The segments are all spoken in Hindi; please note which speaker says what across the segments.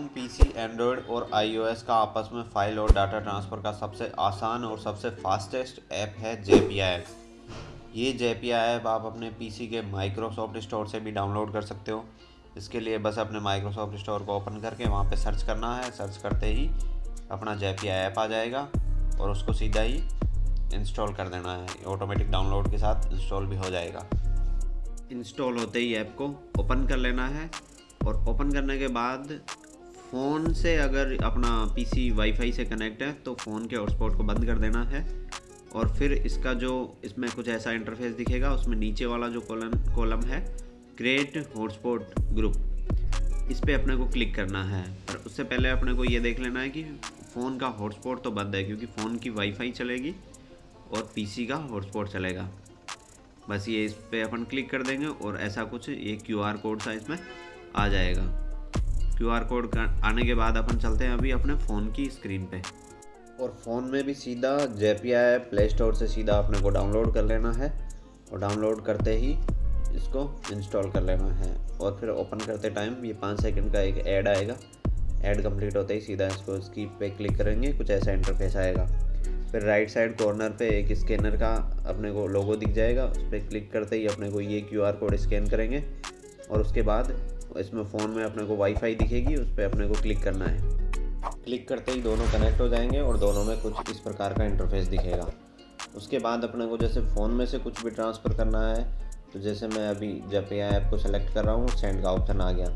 Speaker 1: फ़ोन पीसी एंड्रॉयड और आईओएस का आपस में फ़ाइल और डाटा ट्रांसफ़र का सबसे आसान और सबसे फास्टेस्ट ऐप है जेपिया ऐप ये जेपिया ऐप आप अपने पीसी के माइक्रोसॉफ्ट स्टोर से भी डाउनलोड कर सकते हो। इसके लिए बस अपने माइक्रोसॉफ्ट स्टोर को ओपन करके वहाँ पे सर्च करना है। सर्च करते ही अपना जेपिया ऐप आ जाएगा और उसको सीधा ही इंस्टॉल कर देना है। ऑटोमेटिक डाउनलोड के साथ इंस्टॉल भी हो जाएगा। इंस्टॉल होते ही ऐप को ओपन कर लेना है और ओपन करने के बाद फ़ोन से अगर अपना पीसी वाईफाई से कनेक्ट है तो फ़ोन के हॉटस्पॉट को बंद कर देना है। और फिर इसका जो, इसमें कुछ ऐसा इंटरफेस दिखेगा, उसमें नीचे वाला जो कॉलम कॉलम है क्रिएट हॉटस्पॉट ग्रुप इस पर अपने को क्लिक करना है। पर उससे पहले अपने को ये देख लेना है कि फ़ोन का हॉटस्पॉट तो बंद है, क्योंकि फ़ोन की वाईफाई चलेगी और पीसी का हॉटस्पॉट चलेगा। बस ये इस पर अपन क्लिक कर देंगे और ऐसा कुछ, ये क्यू आर कोड सा इसमें, आ जाएगा। क्यू आर कोड आने के बाद अपन चलते हैं अभी अपने फ़ोन की स्क्रीन पे। और फ़ोन में भी सीधा जेपिया ऐप प्ले स्टोर से सीधा अपने को डाउनलोड कर लेना है और डाउनलोड करते ही इसको इंस्टॉल कर लेना है। और फिर ओपन करते टाइम ये पाँच सेकंड का एक ऐड आएगा। ऐड कंप्लीट होते ही सीधा इसको इसकी पे क्लिक करेंगे, कुछ ऐसा इंटरफेस आएगा। फिर राइट साइड कॉर्नर पे एक स्कैनर का अपने को लोगो दिख जाएगा, उस पर क्लिक करते ही अपने को ये क्यूआर कोड स्कैन करेंगे। और उसके बाद इसमें फ़ोन में अपने को वाईफाई दिखेगी, उस पर अपने को क्लिक करना है। क्लिक करते ही दोनों कनेक्ट हो जाएँगे और दोनों में कुछ इस प्रकार का इंटरफेस दिखेगा। उसके बाद अपने को जैसे फ़ोन में से कुछ भी ट्रांसफ़र करना है तो जैसे मैं अभी जब ये ऐप को सेलेक्ट कर रहा हूँ सेंड का ऑप्शन आ गया।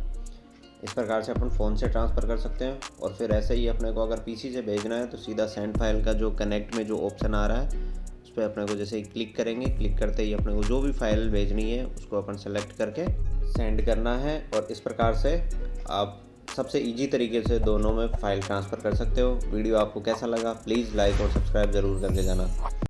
Speaker 1: इस प्रकार से अपन फ़ोन से ट्रांसफ़र कर सकते हैं और फिर ऐसे ही अपने को अगर पीसी से भेजना है तो सीधा सेंड फ़ाइल का जो कनेक्ट में जो ऑप्शन आ रहा है पर अपने को जैसे क्लिक करेंगे क्लिक करते ही अपने को जो भी फ़ाइल भेजनी है, उसको अपन सेलेक्ट करके सेंड करना है और इस प्रकार से आप सबसे इजी तरीके से दोनों में फ़ाइल ट्रांसफ़र कर सकते हो। वीडियो आपको कैसा लगा प्लीज़ लाइक और सब्सक्राइब ज़रूर करके जाना।